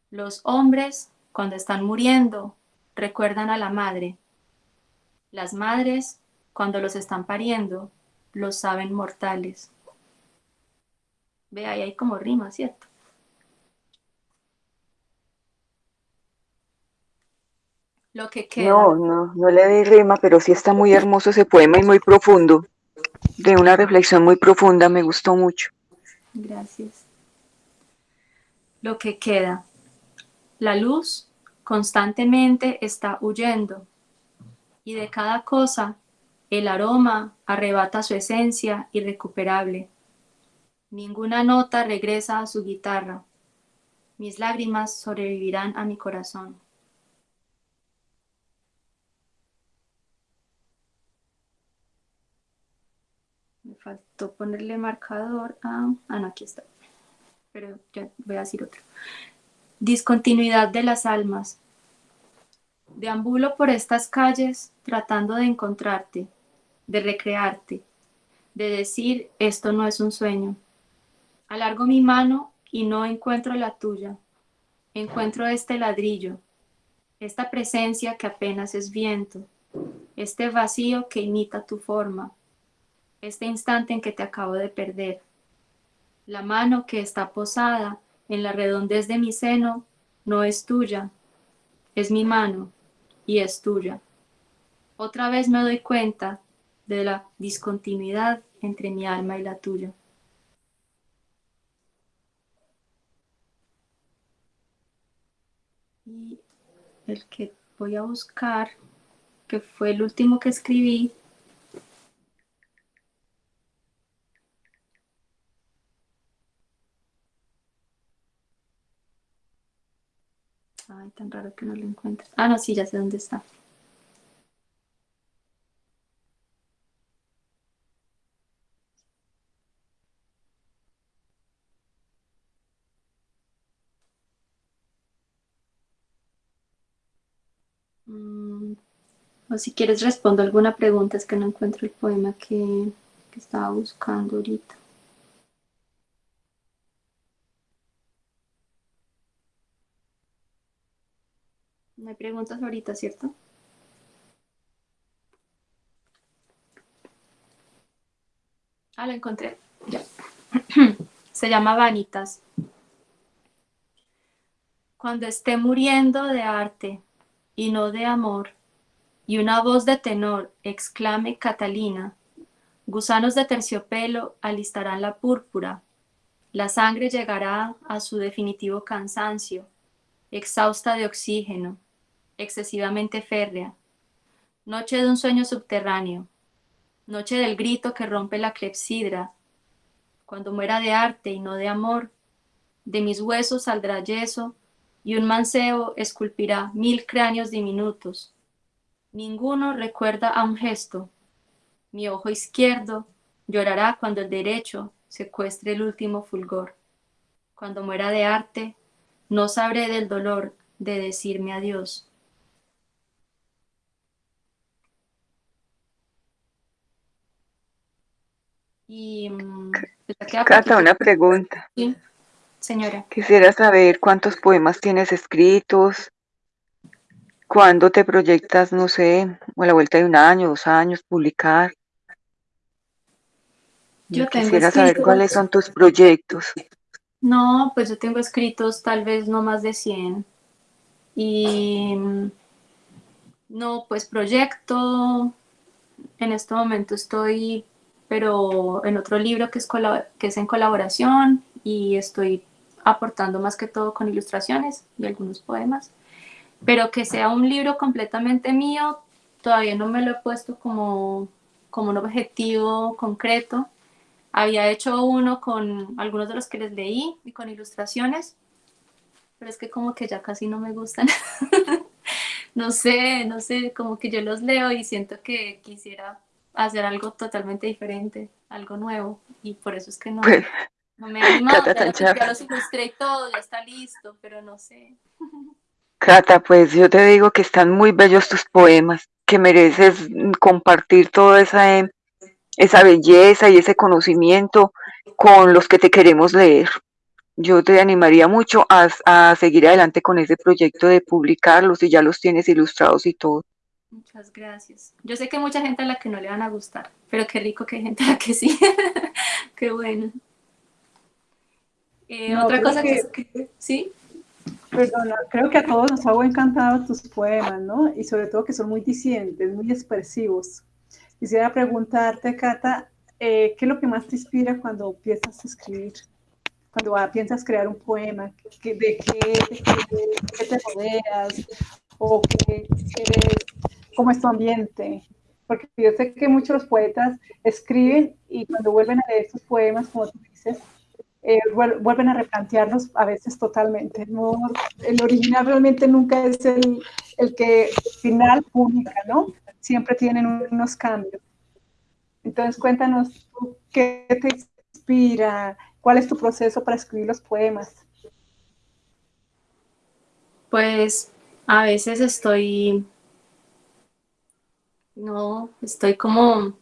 Los hombres, cuando están muriendo, recuerdan a la madre. Las madres, cuando los están pariendo, los saben mortales. Ve, ahí hay como rima, ¿cierto? lo que queda. No, no, no le di rima, pero sí está muy hermoso ese poema y muy profundo, de una reflexión muy profunda, me gustó mucho. Gracias. Lo que queda. La luz constantemente está huyendo y de cada cosa el aroma arrebata su esencia irrecuperable. Ninguna nota regresa a su guitarra. Mis lágrimas sobrevivirán a mi corazón. Ponerle marcador a... Ah, aquí está. Pero ya voy a decir otro. Discontinuidad de las almas. Deambulo por estas calles tratando de encontrarte, de recrearte, de decir esto no es un sueño. Alargo mi mano y no encuentro la tuya. Encuentro este ladrillo, esta presencia que apenas es viento, este vacío que imita tu forma, este instante en que te acabo de perder. La mano que está posada en la redondez de mi seno no es tuya, es mi mano y es tuya. Otra vez me doy cuenta de la discontinuidad entre mi alma y la tuya. Y el que voy a buscar, que fue el último que escribí, Ay, tan raro que no lo encuentres. Ah, no, sí, ya sé dónde está. Mm, o si quieres respondo alguna pregunta, es que no encuentro el poema que, que estaba buscando ahorita. Hay preguntas ahorita, ¿cierto? Ah, lo encontré. Ya. Se llama Vanitas. Cuando esté muriendo de arte y no de amor, y una voz de tenor exclame Catalina, gusanos de terciopelo alistarán la púrpura, la sangre llegará a su definitivo cansancio, exhausta de oxígeno, excesivamente férrea, noche de un sueño subterráneo, noche del grito que rompe la clepsidra, cuando muera de arte y no de amor, de mis huesos saldrá yeso y un mancebo esculpirá mil cráneos diminutos. Ninguno recuerda a un gesto. Mi ojo izquierdo llorará cuando el derecho secuestre el último fulgor. Cuando muera de arte, no sabré del dolor de decirme adiós. Y mm, Cata, una pregunta. Sí, señora. Quisiera saber cuántos poemas tienes escritos, cuándo te proyectas, no sé, a la vuelta de un año, dos años, publicar. Yo quisiera saber cuáles son tus proyectos. No, pues yo tengo escritos tal vez no más de 100. Y mm, no, pues proyecto, en este momento estoy pero en otro libro que es, que es en colaboración y estoy aportando más que todo con ilustraciones y algunos poemas. Pero que sea un libro completamente mío, todavía no me lo he puesto como, como un objetivo concreto. Había hecho uno con algunos de los que les leí y con ilustraciones, pero es que como que ya casi no me gustan. no sé, no sé, como que yo los leo y siento que quisiera hacer algo totalmente diferente, algo nuevo, y por eso es que no, pues, no me he animado, ya, los ilustré todo, ya está listo, pero no sé. Cata, pues yo te digo que están muy bellos tus poemas, que mereces compartir toda esa, esa belleza y ese conocimiento con los que te queremos leer. Yo te animaría mucho a, a seguir adelante con ese proyecto de publicarlos y ya los tienes ilustrados y todo. Muchas gracias. Yo sé que hay mucha gente a la que no le van a gustar, pero qué rico que hay gente a la que sí. qué bueno. Eh, otra cosa que, que, ¿Sí? Perdona, creo que a todos nos ha encantado tus poemas, ¿no? Y sobre todo que son muy disidentes, muy expresivos. Quisiera preguntarte, Cata, eh, ¿qué es lo que más te inspira cuando a escribir? Cuando piensas crear un poema, ¿de qué, de qué, te rodeas? ¿O qué, cómo es tu ambiente? Porque yo sé que muchos poetas escriben y cuando vuelven a leer sus poemas, como tú dices, eh, vuelven a replantearlos a veces totalmente. No, el original realmente nunca es el, el que final publica, ¿no? Siempre tienen unos cambios. Entonces cuéntanos qué te inspira, cuál es tu proceso para escribir los poemas. Pues a veces estoy, no, estoy como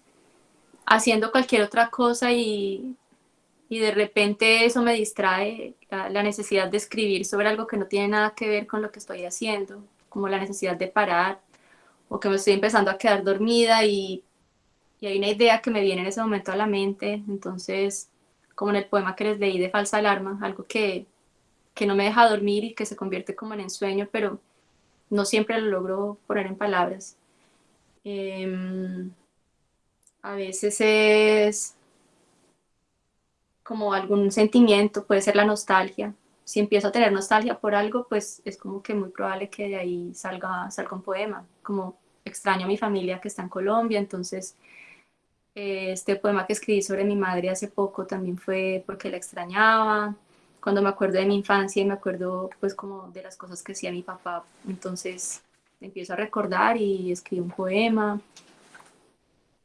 haciendo cualquier otra cosa y y de repente eso me distrae la, necesidad de escribir sobre algo que no tiene nada que ver con lo que estoy haciendo, como la necesidad de parar o que me estoy empezando a quedar dormida y, y hay una idea que me viene en ese momento a la mente, entonces como en el poema que les leí de Falsa Alarma, algo que, que no me deja dormir y que se convierte como en ensueño, pero no siempre lo logro poner en palabras. Em, a veces es como algún sentimiento, puede ser la nostalgia. Si empiezo a tener nostalgia por algo, pues es como que muy probable que de ahí salga, salga un poema, como extraño a mi familia que está en Colombia, entonces eh, este poema que escribí sobre mi madre hace poco también fue porque la extrañaba, cuando me acuerdo de mi infancia y me acuerdo pues como de las cosas que hacía mi papá, entonces empiezo a recordar y escribo un poema,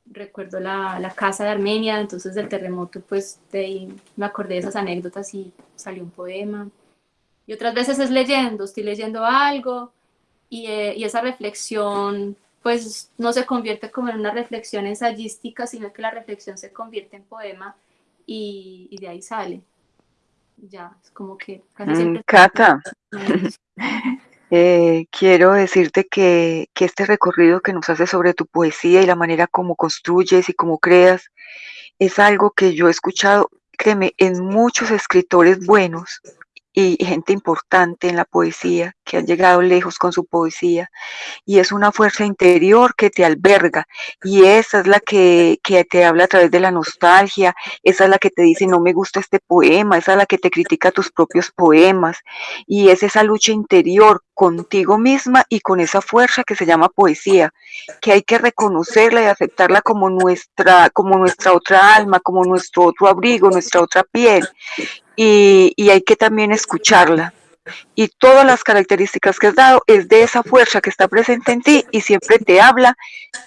recuerdo la, la, casa de Armenia, entonces del terremoto, pues de ahí me acordé de esas anécdotas y salió un poema. Y otras veces es leyendo, estoy leyendo algo y, eh, y, esa reflexión pues no se convierte como en una reflexión ensayística, sino que la reflexión se convierte en poema y, y de ahí sale. Ya, es como que casi mm, siempre... Cata, Eh, quiero decirte que, que, este recorrido que nos hace sobre tu poesía y la manera como construyes y como creas es algo que yo he escuchado, créeme, en muchos escritores buenos y gente importante en la poesía, que han llegado lejos con su poesía, y es una fuerza interior que te alberga, y esa es la que, que, te habla a través de la nostalgia, esa es la que te dice no me gusta este poema, esa es la que te critica tus propios poemas, y es esa lucha interior contigo misma y con esa fuerza que se llama poesía, que hay que reconocerla y aceptarla como nuestra, como nuestra otra alma, como nuestro otro abrigo, nuestra otra piel, y, y hay que también escucharla. Y todas las características que has dado es de esa fuerza que está presente en ti y siempre te habla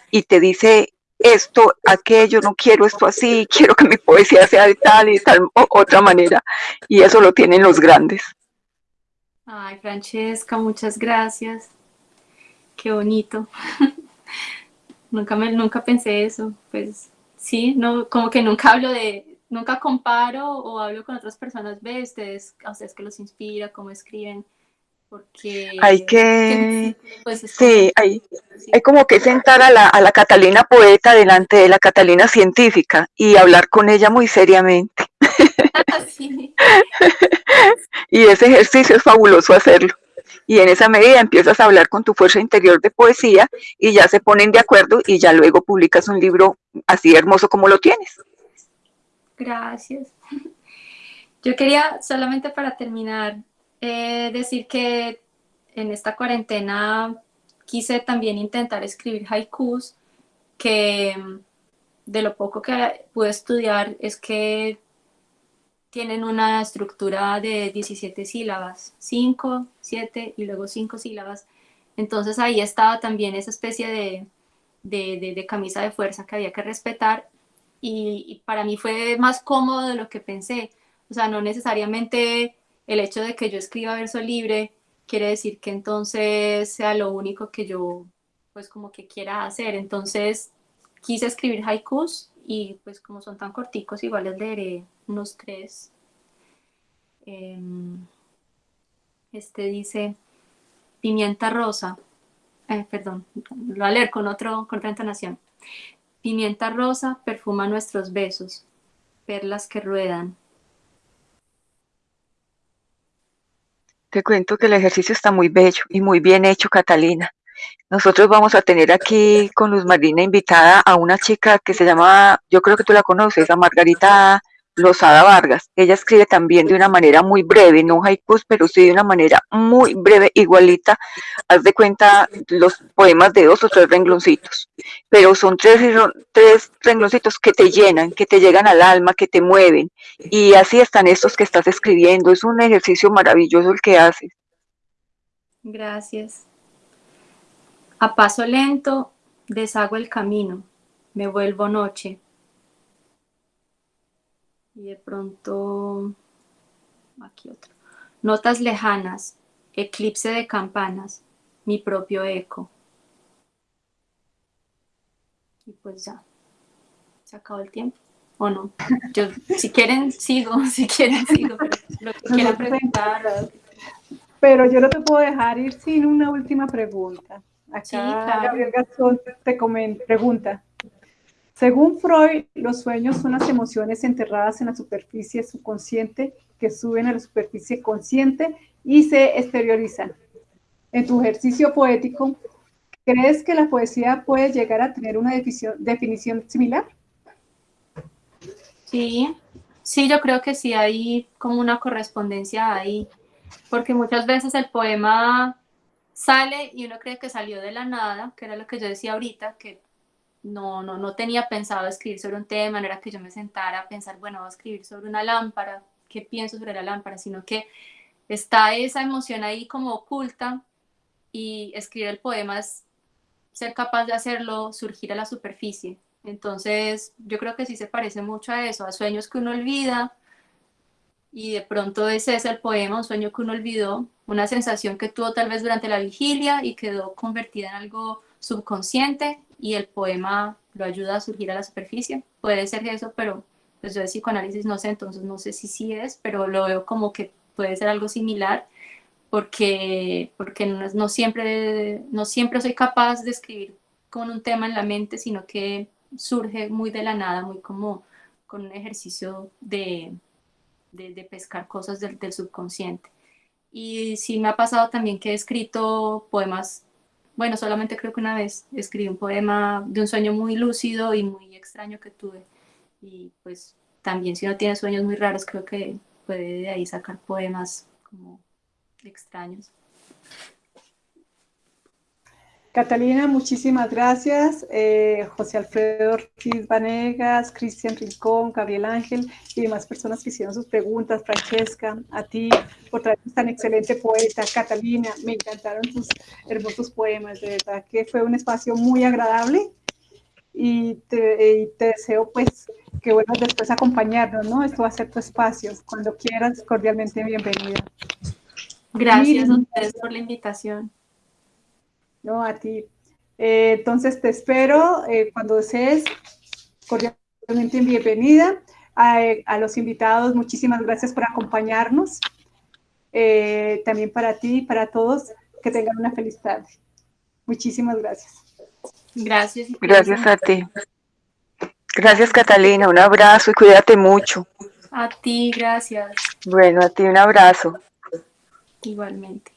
y te dice esto, aquello, no quiero esto así, quiero que mi poesía sea de tal y tal otra manera. Y eso lo tienen los grandes. Ay, Francesca, muchas gracias. Qué bonito. nunca, me, nunca pensé eso. Pues sí, no, como que nunca hablo de, nunca comparo o hablo con otras personas, ve ustedes, a ustedes que los inspira, cómo escriben, porque... Hay que... Pues, sí, hay, hay como que sentar a la, a la Catalina poeta delante de la Catalina científica y hablar con ella muy seriamente. sí. y ese ejercicio es fabuloso hacerlo. Y en esa medida empiezas a hablar con tu fuerza interior de poesía y ya se ponen de acuerdo y ya luego publicas un libro así hermoso como lo tienes. Gracias. Yo quería solamente para terminar eh, decir que en esta cuarentena quise también intentar escribir haikus, que mm, de lo poco que pude estudiar es que tienen una estructura de 17 sílabas, 5, 7 y luego 5 sílabas. Entonces ahí estaba también esa especie de, de, camisa de fuerza que había que respetar y, para mí fue más cómodo de lo que pensé. O sea, no necesariamente el hecho de que yo escriba verso libre quiere decir que entonces sea lo único que yo pues como que quiera hacer. Entonces quise escribir haikus y pues como son tan corticos igual les leeré unos tres. Em, este dice, pimienta rosa, eh, perdón, lo voy a leer con, otro, con otra entonación. Pimienta rosa perfuma nuestros besos, perlas que ruedan, Te cuento que el ejercicio está muy bello y muy bien hecho, Catalina. Nosotros vamos a tener aquí con Luz Marina invitada a una chica que se llama, yo creo que tú la conoces, a Margarita Lozada Vargas. Ella escribe también de una manera muy breve, no haikus, pero sí de una manera muy breve, igualita. Haz de cuenta los poemas de dos o tres rengloncitos. Pero son tres, tres rengloncitos que te llenan, que te llegan al alma, que te mueven. Y así están estos que estás escribiendo. Es un ejercicio maravilloso el que haces. Gracias. A paso lento deshago el camino, me vuelvo noche y de pronto, aquí otro. Notas lejanas, eclipse de campanas, mi propio eco. Y pues ya, se acabó el tiempo. ¿O no? Yo, si quieren, sigo, si quieren, sigo, pero lo que quieran preguntar. Pero yo no te puedo dejar ir sin una última pregunta. Acá Gabriel Gastón te comenta, pregunta, según Freud, los sueños son las emociones enterradas en la superficie subconsciente que suben a la superficie consciente y se exteriorizan. En tu ejercicio poético, ¿crees que la poesía puede llegar a tener una definición, similar? Sí, sí, yo creo que sí hay como una correspondencia ahí, porque muchas veces el poema sale y uno cree que salió de la nada, que era lo que yo decía ahorita, que no, no, no tenía pensado escribir sobre un tema, no era que yo me sentara a pensar, bueno, voy a escribir sobre una lámpara, qué pienso sobre la lámpara, sino que está esa emoción ahí como oculta y escribir el poema es ser capaz de hacerlo surgir a la superficie. Entonces, yo creo que sí se parece mucho a eso, a sueños que uno olvida y de pronto ese es el poema, un sueño que uno olvidó, una sensación que tuvo tal vez durante la vigilia y quedó convertida en algo subconsciente y el poema lo ayuda a surgir a la superficie. Puede ser eso, pero pues yo de psicoanálisis no sé, entonces no sé si sí es, pero lo veo como que puede ser algo similar porque, porque no, siempre, no siempre soy capaz de escribir con un tema en la mente, sino que surge muy de la nada, muy como con un ejercicio de, de, pescar cosas del, del subconsciente. Y sí me ha pasado también que he escrito poemas bueno, solamente creo que una vez escribí un poema de un sueño muy lúcido y muy extraño que tuve. Y pues también si uno tiene sueños muy raros, creo que puede de ahí sacar poemas como extraños. Catalina, muchísimas gracias. Eh, José Alfredo Ortiz Vanegas, Cristian Rincón, Gabriel Ángel y demás personas que hicieron sus preguntas. Francesca, a ti por traernos tan excelente poeta. Catalina, me encantaron tus hermosos poemas. De verdad que fue un espacio muy agradable y te, deseo pues que vuelvas después a acompañarnos, ¿no? Esto va a ser tu espacio. Cuando quieras, cordialmente bienvenida. Gracias a ustedes por la invitación. No, a ti. Eh, entonces te espero eh, cuando desees. Cordialmente bienvenida. A, los invitados, muchísimas gracias por acompañarnos. Eh, también para ti y para todos, que tengan una feliz tarde. Muchísimas gracias. Gracias. Gracias a ti. Gracias, Catalina. Un abrazo y cuídate mucho. A ti, gracias. Bueno, a ti un abrazo. Igualmente.